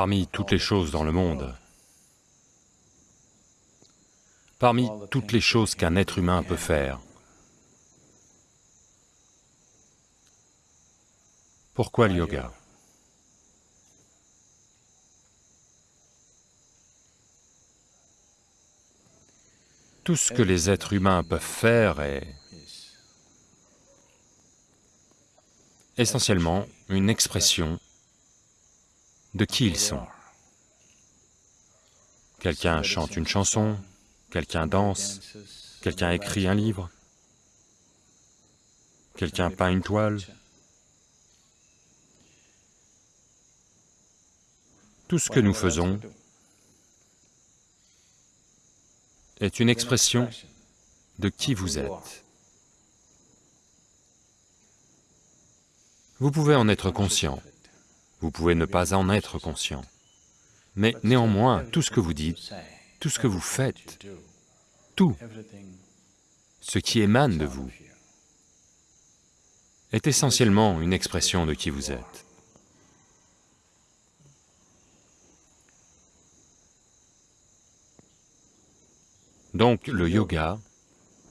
Parmi toutes les choses dans le monde, parmi toutes les choses qu'un être humain peut faire, pourquoi le yoga? Tout ce que les êtres humains peuvent faire est essentiellement une expression de qui ils sont. Quelqu'un chante une chanson, quelqu'un danse, quelqu'un écrit un livre, quelqu'un peint une toile. Tout ce que nous faisons est une expression de qui vous êtes. Vous pouvez en être conscient, vous pouvez ne pas en être conscient, mais néanmoins, tout ce que vous dites, tout ce que vous faites, tout ce qui émane de vous est essentiellement une expression de qui vous êtes. Donc le yoga,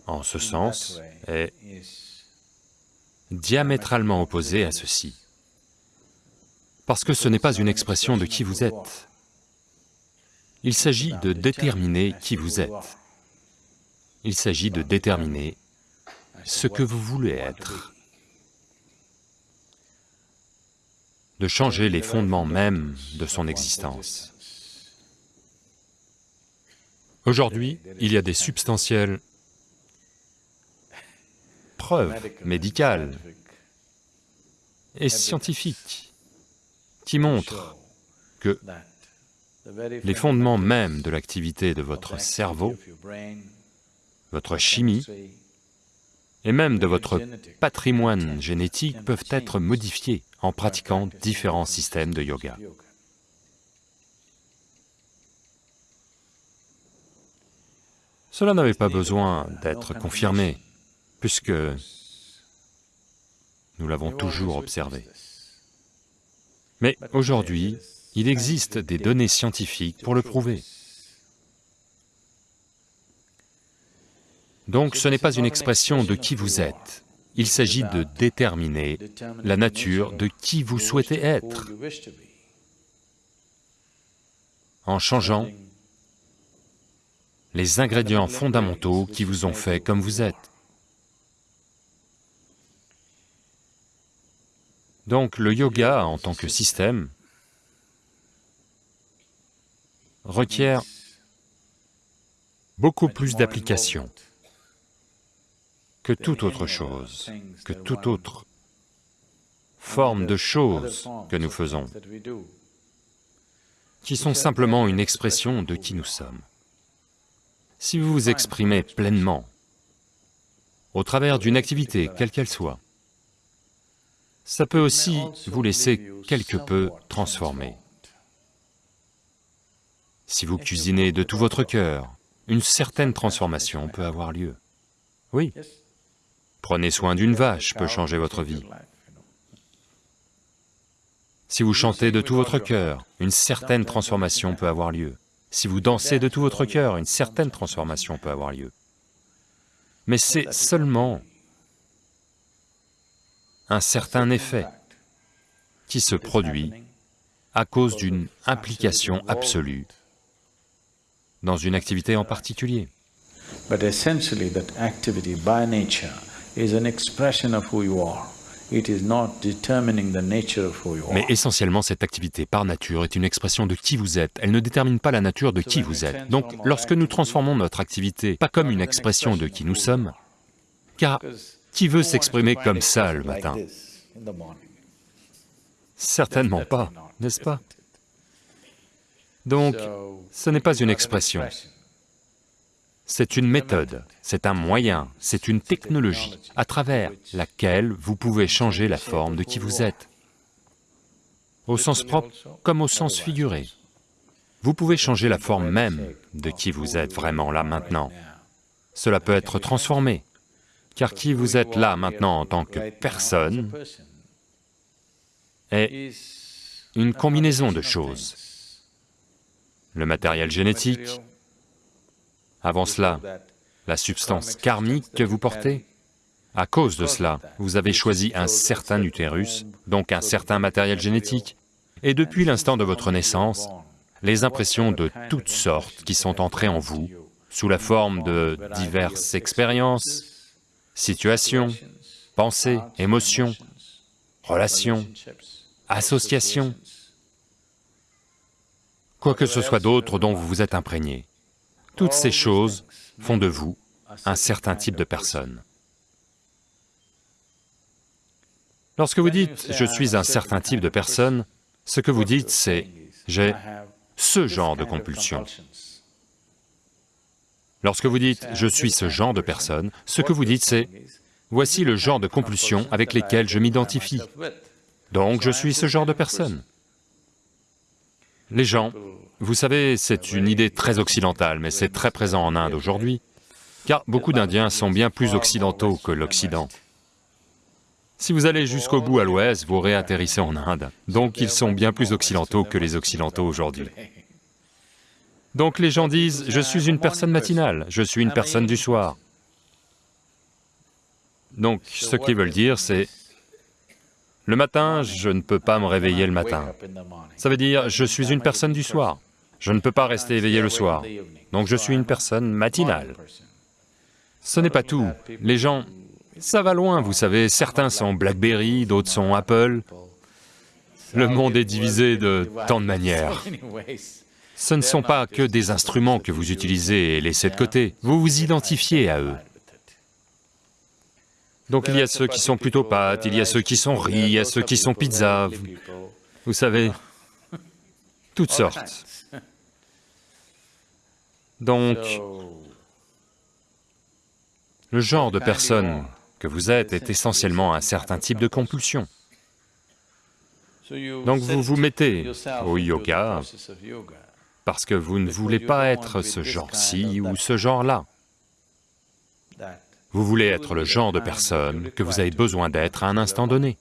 en ce sens, est diamétralement opposé à ceci. Parce que ce n'est pas une expression de qui vous êtes. Il s'agit de déterminer qui vous êtes. Il s'agit de déterminer ce que vous voulez être. De changer les fondements mêmes de son existence. Aujourd'hui, il y a des substantielles preuves médicales et scientifiques qui montrent que les fondements mêmes de l'activité de votre cerveau, votre chimie, et même de votre patrimoine génétique peuvent être modifiés en pratiquant différents systèmes de yoga. Cela n'avait pas besoin d'être confirmé, puisque nous l'avons toujours observé. Mais aujourd'hui, il existe des données scientifiques pour le prouver. Donc ce n'est pas une expression de qui vous êtes, il s'agit de déterminer la nature de qui vous souhaitez être en changeant les ingrédients fondamentaux qui vous ont fait comme vous êtes. Donc le yoga en tant que système requiert beaucoup plus d'application que toute autre chose, que toute autre forme de choses que nous faisons, qui sont simplement une expression de qui nous sommes. Si vous vous exprimez pleinement, au travers d'une activité, quelle qu'elle soit, ça peut aussi vous laisser quelque peu transformer. Si vous cuisinez de tout votre cœur, une certaine transformation peut avoir lieu. Oui. Prenez soin d'une vache peut changer votre vie. Si vous chantez de tout votre cœur, une certaine transformation peut avoir lieu. Si vous dansez de tout votre cœur, une certaine transformation peut avoir lieu. Mais c'est seulement un certain effet qui se produit à cause d'une implication absolue dans une activité en particulier. But essentially that activity by nature is an expression of who you are. It is not determining the nature of who you are. Mais essentiellement, cette activité par nature est une expression de qui vous êtes, elle ne détermine pas la nature de qui vous êtes. Donc, lorsque nous transformons notre activité pas comme une expression de qui nous sommes, car qui veut s'exprimer comme ça le matin. Certainement pas, n'est-ce pas? Donc, ce n'est pas une expression, c'est une méthode, c'est un moyen, c'est une technologie à travers laquelle vous pouvez changer la forme de qui vous êtes, au sens propre comme au sens figuré. Vous pouvez changer la forme même de qui vous êtes vraiment là maintenant. Cela peut être transformé, car qui vous êtes là maintenant en tant que personne est une combinaison de choses. le matériel génétique, avant cela, la substance karmique que vous portez. À cause de cela, vous avez choisi un certain utérus, donc un certain matériel génétique, et depuis l'instant de votre naissance, les impressions de toutes sortes qui sont entrées en vous, sous la forme de diverses expériences, situations, pensées, émotions, relations, associations, quoi que ce soit d'autre dont vous vous êtes imprégné. Toutes ces choses font de vous un certain type de personne. Lorsque vous dites « je suis un certain type de personne », ce que vous dites c'est « j'ai ce genre de compulsion ». Lorsque vous dites « je suis ce genre de personne », ce que vous dites c'est « voici le genre de compulsions avec lesquelles je m'identifie, donc je suis ce genre de personne ». Les gens, vous savez, c'est une idée très occidentale, mais c'est très présent en Inde aujourd'hui, car beaucoup d'Indiens sont bien plus occidentaux que l'Occident. Si vous allez jusqu'au bout à l'ouest, vous réatterrissez en Inde, donc ils sont bien plus occidentaux que les occidentaux aujourd'hui. Donc les gens disent, je suis une personne matinale, je suis une personne du soir. Donc ce qu'ils veulent dire c'est, le matin, je ne peux pas me réveiller le matin. Ça veut dire, je suis une personne du soir. Je ne peux pas rester éveillé le soir. Donc je suis une personne matinale. Ce n'est pas tout. Les gens, ça va loin, vous savez, certains sont BlackBerry, d'autres sont Apple. Le monde est divisé de tant de manières. Ce ne sont pas que des instruments que vous utilisez et laissez de côté, vous vous identifiez à eux. Donc il y a ceux qui sont plutôt pâtes, il y a ceux qui sont riz, il y a ceux qui sont pizza, vous, vous savez, toutes sortes. Donc, le genre de personne que vous êtes est essentiellement un certain type de compulsion. Donc vous vous mettez au yoga parce que vous ne voulez pas être ce genre-ci ou ce genre-là. Vous voulez être le genre de personne que vous avez besoin d'être à un instant donné.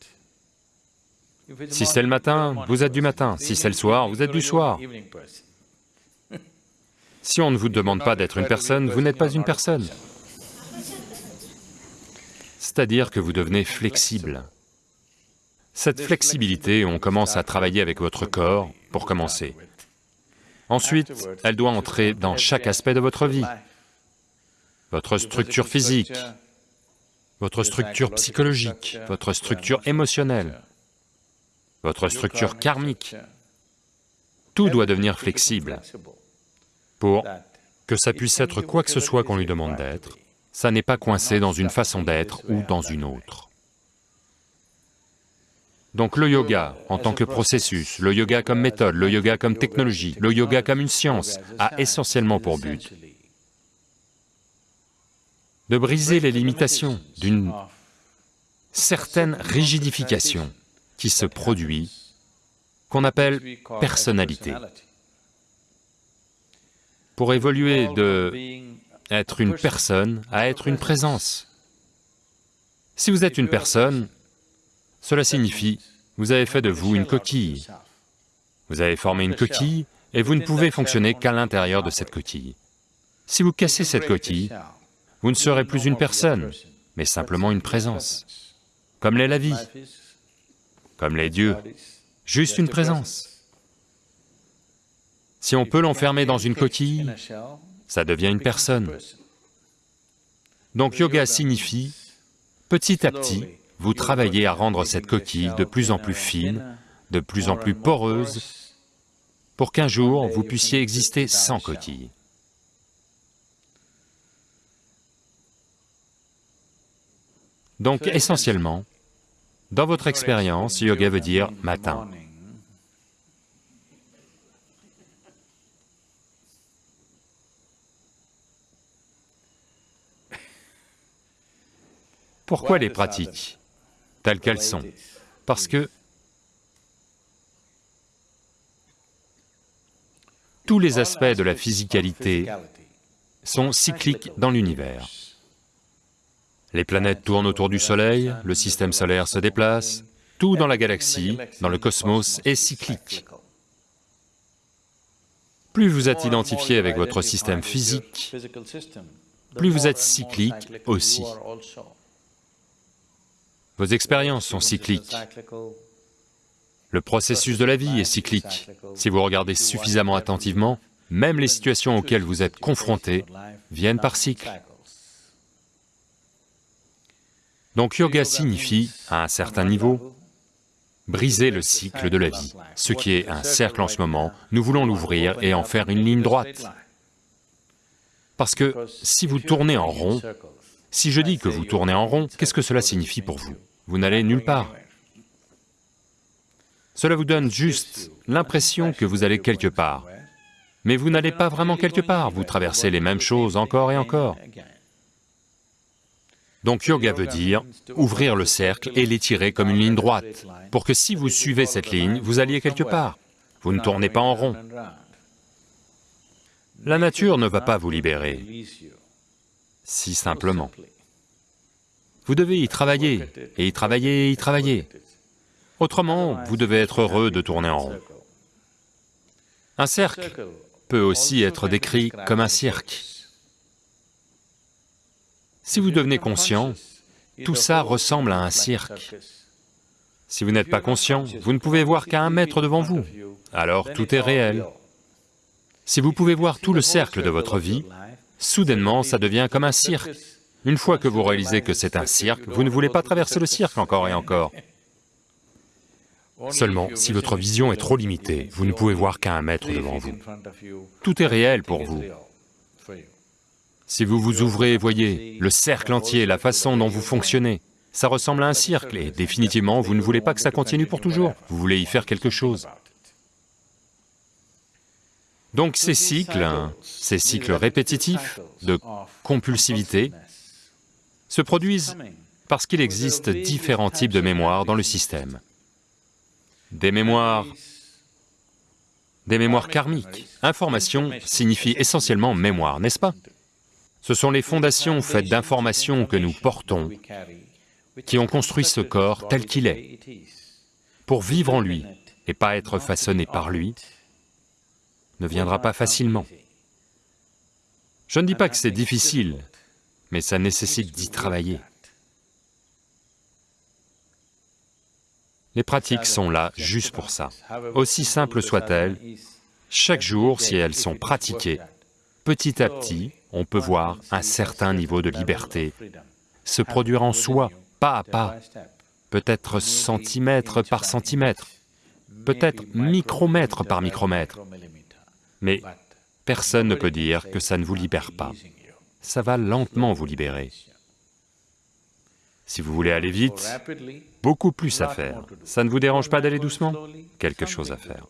Si c'est le matin, vous êtes du matin, si c'est le soir, vous êtes du soir. Si on ne vous demande pas d'être une personne, vous n'êtes pas une personne. C'est-à-dire que vous devenez flexible. Cette flexibilité, on commence à travailler avec votre corps pour commencer. Ensuite, elle doit entrer dans chaque aspect de votre vie votre structure physique, votre structure psychologique, votre structure émotionnelle, votre structure karmique. Tout doit devenir flexible pour que ça puisse être quoi que ce soit qu'on lui demande d'être, ça n'est pas coincé dans une façon d'être ou dans une autre. Donc le yoga en tant que processus, le yoga comme méthode, le yoga comme technologie, le yoga comme une science, a essentiellement pour but de briser les limitations d'une certaine rigidification qui se produit, qu'on appelle personnalité. Pour évoluer de être une personne à être une présence. Si vous êtes une personne, cela signifie, vous avez fait de vous une coquille. Vous avez formé une coquille et vous ne pouvez fonctionner qu'à l'intérieur de cette coquille. Si vous cassez cette coquille, vous ne serez plus une personne, mais simplement une présence, comme l'est la vie, comme les dieux, juste une présence. Si on peut l'enfermer dans une coquille, ça devient une personne. Donc yoga signifie, petit à petit, vous travaillez à rendre cette coquille de plus en plus fine, de plus en plus poreuse, pour qu'un jour vous puissiez exister sans coquille. Donc essentiellement, dans votre expérience, yoga veut dire matin. Pourquoi les pratiques? Telles qu'elles sont Parce que tous les aspects de la physicalité sont cycliques dans l'univers. Les planètes tournent autour du Soleil, le système solaire se déplace, tout dans la galaxie, dans le cosmos est cyclique. Plus vous êtes identifié avec votre système physique, plus vous êtes cyclique aussi. Vos expériences sont cycliques. Le processus de la vie est cyclique. Si vous regardez suffisamment attentivement, même les situations auxquelles vous êtes confrontés viennent par cycle. Donc yoga signifie, à un certain niveau, briser le cycle de la vie. Ce qui est un cercle en ce moment, nous voulons l'ouvrir et en faire une ligne droite. Parce que si vous tournez en rond, si je dis que vous tournez en rond, qu'est-ce que cela signifie pour vous? Vous n'allez nulle part. Cela vous donne juste l'impression que vous allez quelque part, mais vous n'allez pas vraiment quelque part, vous traversez les mêmes choses encore et encore. Donc yoga veut dire ouvrir le cercle et l'étirer comme une ligne droite, pour que si vous suivez cette ligne, vous alliez quelque part. Vous ne tournez pas en rond. La nature ne va pas vous libérer, si simplement. Vous devez y travailler, et y travailler, et y travailler. Autrement, vous devez être heureux de tourner en rond. Un cercle peut aussi être décrit comme un cirque. Si vous devenez conscient, tout ça ressemble à un cirque. Si vous n'êtes pas conscient, vous ne pouvez voir qu'à un mètre devant vous, alors tout est réel. Si vous pouvez voir tout le cercle de votre vie, soudainement ça devient comme un cirque. Une fois que vous réalisez que c'est un cirque, vous ne voulez pas traverser le cirque encore et encore. Seulement, si votre vision est trop limitée, vous ne pouvez voir qu'à un mètre devant vous. Tout est réel pour vous. Si vous vous ouvrez, voyez, le cercle entier, la façon dont vous fonctionnez, ça ressemble à un cercle et définitivement, vous ne voulez pas que ça continue pour toujours, vous voulez y faire quelque chose. Donc ces cycles, ces cycles répétitifs de compulsivité se produisent parce qu'il existe différents types de mémoires dans le système. Des mémoires... des mémoires karmiques. Information signifie essentiellement mémoire, n'est-ce pas? Ce sont les fondations faites d'informations que nous portons qui ont construit ce corps tel qu'il est. Pour vivre en lui et pas être façonné par lui, ne viendra pas facilement. Je ne dis pas que c'est difficile, mais ça nécessite d'y travailler. Les pratiques sont là juste pour ça. Aussi simples soient-elles, chaque jour, si elles sont pratiquées, petit à petit, on peut voir un certain niveau de liberté se produire en soi, pas à pas, peut-être centimètre par centimètre, peut-être micromètre par micromètre. Mais personne ne peut dire que ça ne vous libère pas. Ça va lentement vous libérer. Si vous voulez aller vite, beaucoup plus à faire. Ça ne vous dérange pas d'aller doucement? Quelque chose à faire.